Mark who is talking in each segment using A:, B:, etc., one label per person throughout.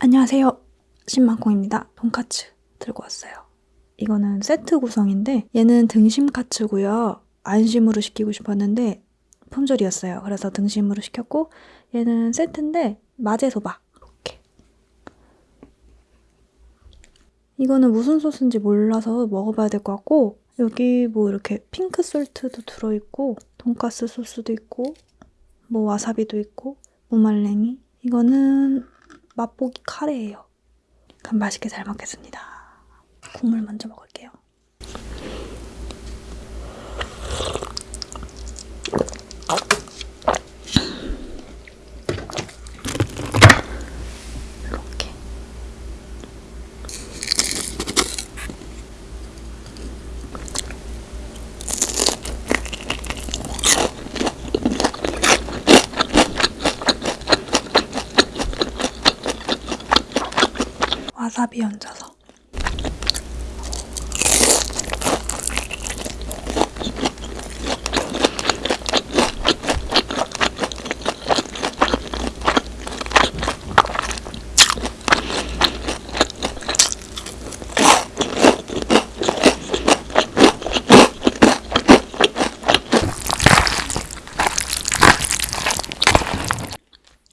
A: 안녕하세요. 신만콩입니다. 돈카츠 들고 왔어요. 이거는 세트 구성인데 얘는 등심 카츠고요. 안심으로 시키고 싶었는데 품절이었어요. 그래서 등심으로 시켰고 얘는 세트인데 마제소바 이렇게 이거는 무슨 소스인지 몰라서 먹어봐야 될 것 같고 여기 뭐 이렇게 핑크 솔트도 들어있고 돈가스 소스도 있고 뭐 와사비도 있고 무말랭이 이거는 맛보기 카레예요. 그럼 맛있게 잘 먹겠습니다. 국물 먼저 먹을게요. 이렇게 와사비 얹어서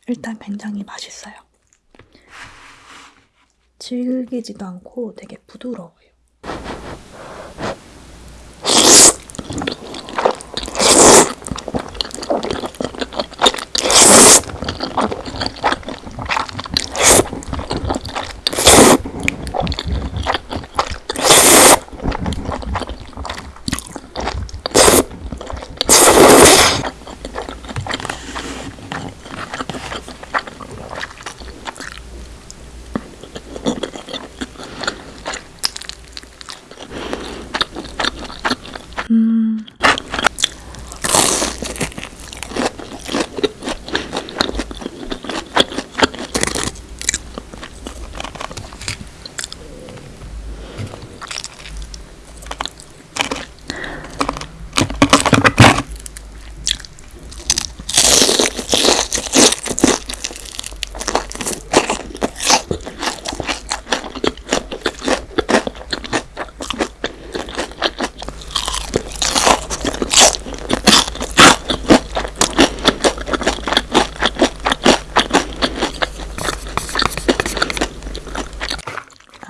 A: 일단 굉장히 맛있어요. 질기지도 않고 되게 부드러워요.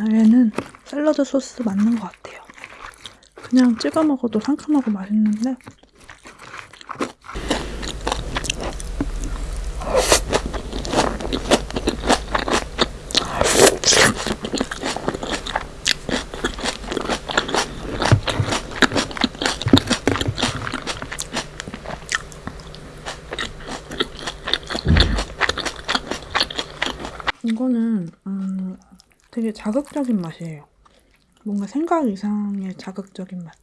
A: 얘는 샐러드 소스 맞는 것 같아요. 그냥 찍어 먹어도 상큼하고 맛있는데 이거는 음, 되게 자극적인 맛이에요. 뭔가 생각 이상의 자극적인 맛.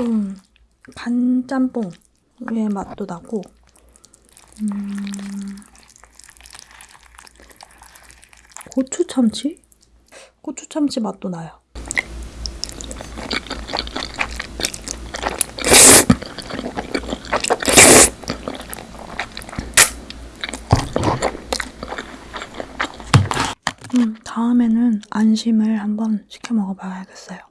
A: 좀 간짬뽕의 맛도 나고 음... 고추참치? 고추참치 맛도 나요. 음, 다음에는 안심을 한번 시켜 먹어봐야겠어요.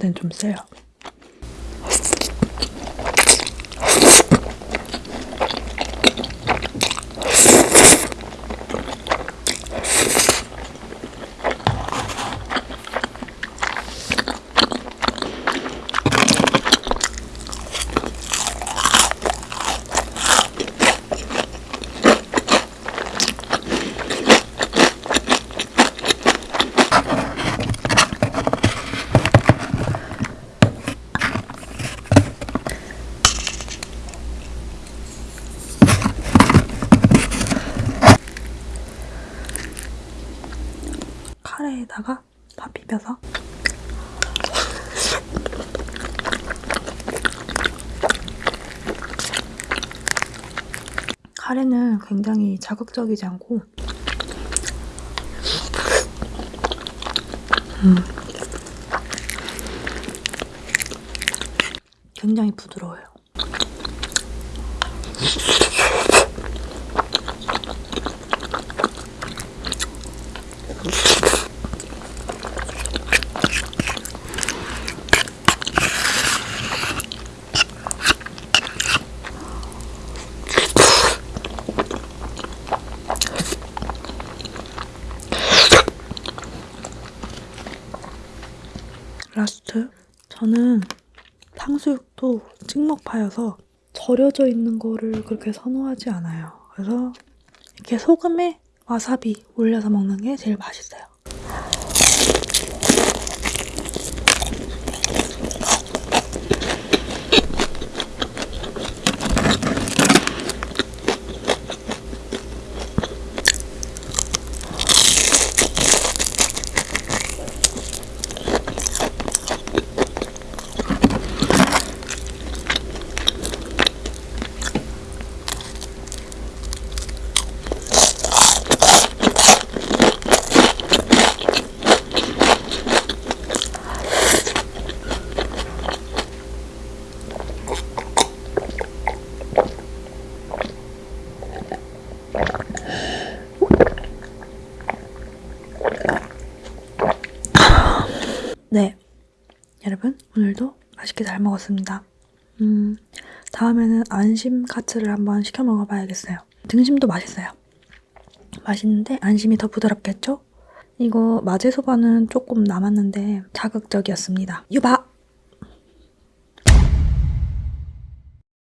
A: 저한테는 좀 세요. 카레에다가 밥 비벼서 카레는 굉장히 자극적이지 않고 음. 굉장히 부드러워요. last 저는 탕수육도 찍먹파여서 절여져 있는 거를 그렇게 선호하지 않아요. 그래서 이렇게 소금에 와사비 올려서 먹는 게 제일 맛있어요. 네. 여러분, 오늘도 맛있게 잘 먹었습니다. 음, 다음에는 안심 카츠를 한번 시켜 먹어봐야겠어요. 등심도 맛있어요. 맛있는데 안심이 더 부드럽겠죠? 이거 마제소바는 조금 남았는데 자극적이었습니다. 유바!